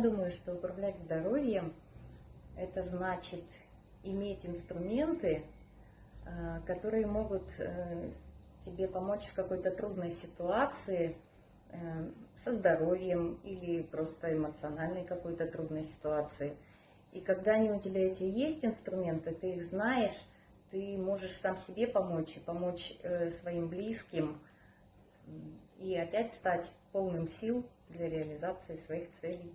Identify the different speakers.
Speaker 1: думаю, что управлять здоровьем – это значит иметь инструменты, э, которые могут э, тебе помочь в какой-то трудной ситуации э, со здоровьем или просто эмоциональной какой-то трудной ситуации. И когда они у тебя эти есть инструменты, ты их знаешь, ты можешь сам себе помочь и помочь своим близким, и опять стать полным сил для реализации своих целей.